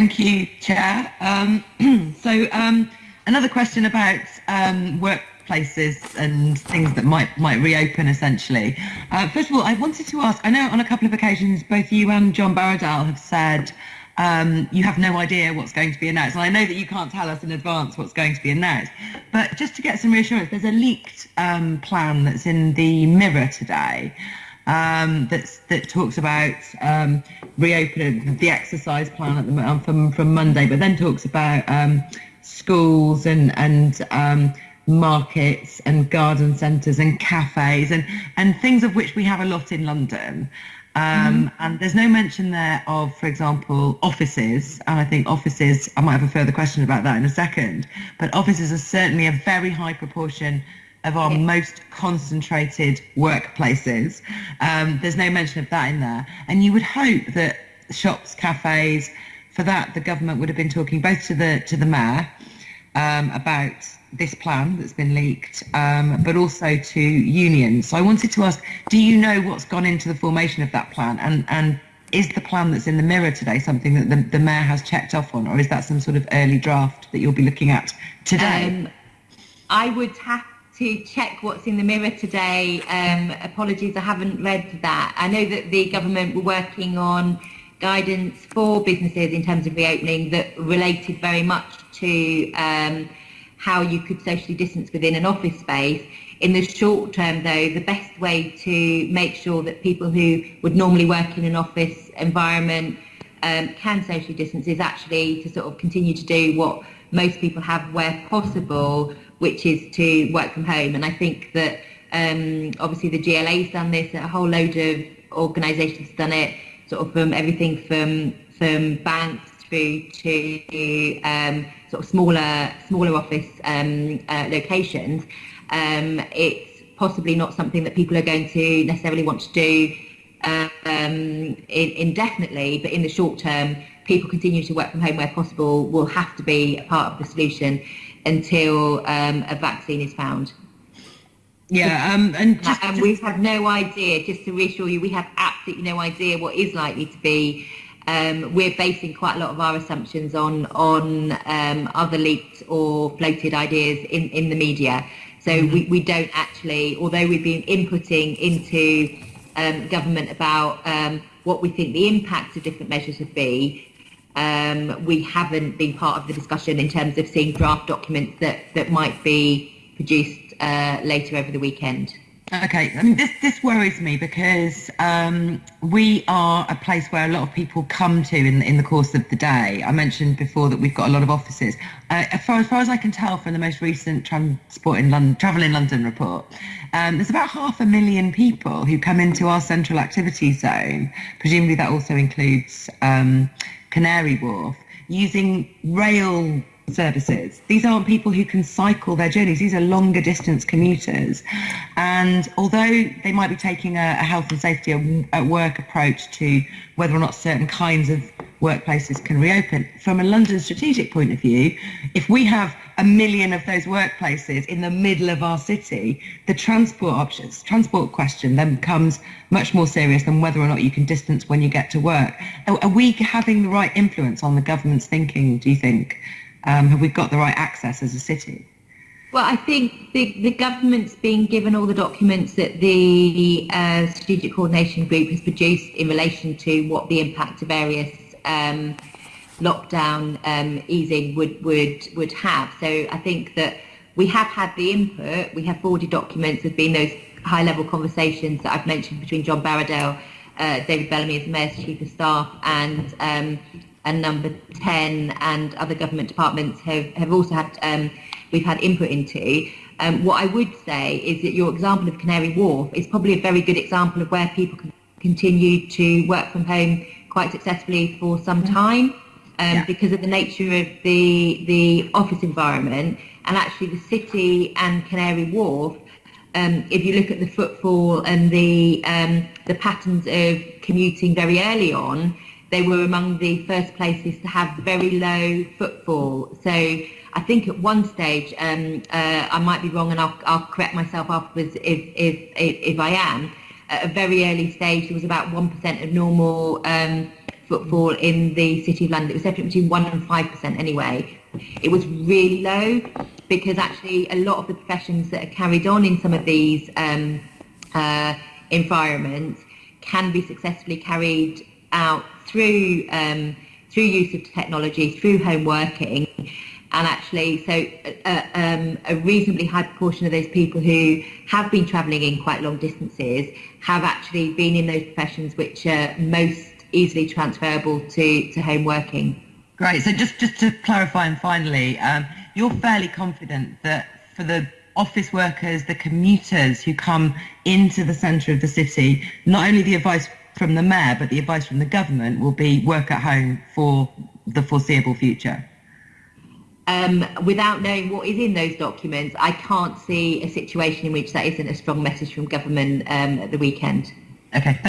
Thank you, Chair. Um, so um, another question about um, workplaces and things that might might reopen essentially. Uh, first of all, I wanted to ask, I know on a couple of occasions both you and John Barradell have said um, you have no idea what's going to be announced. And I know that you can't tell us in advance what's going to be announced, but just to get some reassurance, there's a leaked um, plan that's in the Mirror today um, that's, that talks about um, reopening the exercise plan at the, um, from, from Monday, but then talks about um, schools and, and um, markets and garden centres and cafes and, and things of which we have a lot in London. Um, mm-hmm. And there's no mention there of, for example, offices. And I think offices, I might have a further question about that in a second, but offices are certainly a very high proportion of our most concentrated workplaces. Um, there's no mention of that in there. And you would hope that shops, cafes, for that, the government would have been talking both to the to the mayor um, about this plan that's been leaked, um, but also to unions. So I wanted to ask, do you know what's gone into the formation of that plan? And, and is the plan that's in the mirror today something that the, the mayor has checked off on, or is that some sort of early draft that you'll be looking at today? Um, I would have to check what's in the mirror today. Um, apologies, I haven't read that. I know that the government were working on guidance for businesses in terms of reopening that related very much to um, how you could socially distance within an office space. In the short term, though, the best way to make sure that people who would normally work in an office environment um, can socially distance is actually to sort of continue to do what most people have where possible, which is to work from home. And I think that um, obviously the GLA's done this, a whole load of organisations done it, sort of from everything from from banks through to um, sort of smaller smaller office um, uh, locations, um, it's possibly not something that people are going to necessarily want to do um, in, indefinitely, but in the short term, people continue to work from home where possible will have to be a part of the solution until um, a vaccine is found. Yeah, um, and, just, and we have no idea. Just to reassure you, we have absolutely no idea what is likely to be um, we're basing quite a lot of our assumptions on on um, other leaked or floated ideas in, in the media. So mm-hmm. we, we don't actually, although we've been inputting into um, government about um, what we think the impact of different measures would be, um, we haven't been part of the discussion in terms of seeing draft documents that, that might be produced uh, later over the weekend. Okay, I mean, this, this worries me because um, we are a place where a lot of people come to in, in the course of the day. I mentioned before that we've got a lot of offices. Uh, as, far, as far as I can tell from the most recent Transport in London, Travel in London report, um, there's about half a million people who come into our central activity zone. Presumably that also includes um, Canary Wharf, using rail services. These aren't people who can cycle their journeys. These are longer distance commuters. And although they might be taking a, a health and safety at work approach to whether or not certain kinds of workplaces can reopen, from a London strategic point of view, if we have a million of those workplaces in the middle of our city, the transport options, transport question then becomes much more serious than whether or not you can distance when you get to work. Are, are we having the right influence on the government's thinking, do you think? Um, have we got the right access as a city? Well, I think the, the government's been given all the documents that the uh, Strategic Coordination Group has produced in relation to what the impact of various um, lockdown um, easing would, would, would have. So I think that we have had the input, we have forwarded documents, there's been those high level conversations that I've mentioned between John Barradell, uh, David Bellamy as Mayor's Chief of Staff and um, and number 10 and other government departments have, have also had, um, we've had input into. Um, what I would say is that your example of Canary Wharf is probably a very good example of where people can continue to work from home quite successfully for some mm-hmm. time um, yeah. because of the nature of the, the office environment and actually the city and Canary Wharf um, if you look at the footfall and the um, the patterns of commuting very early on, they were among the first places to have very low footfall. So I think at one stage, um, uh, I might be wrong and I'll, I'll correct myself afterwards if, if, if, if, I am, at a very early stage there was about 1% of normal um, footfall in the City of London. It was definitely between 1 and 5% anyway. It was really low because actually a lot of the professions that are carried on in some of these um, uh, environments can be successfully carried out through um, through use of technology, through home working, and actually, so uh, um, a reasonably high proportion of those people who have been travelling in quite long distances have actually been in those professions which are most easily transferable to, to home working. Great. So just, just to clarify and finally, um, you're fairly confident that for the office workers, the commuters who come into the centre of the city, not only the advice from the mayor, but the advice from the government will be work at home for the foreseeable future? Um, without knowing what is in those documents, I can't see a situation in which that isn't a strong message from government um, at the weekend. Okay.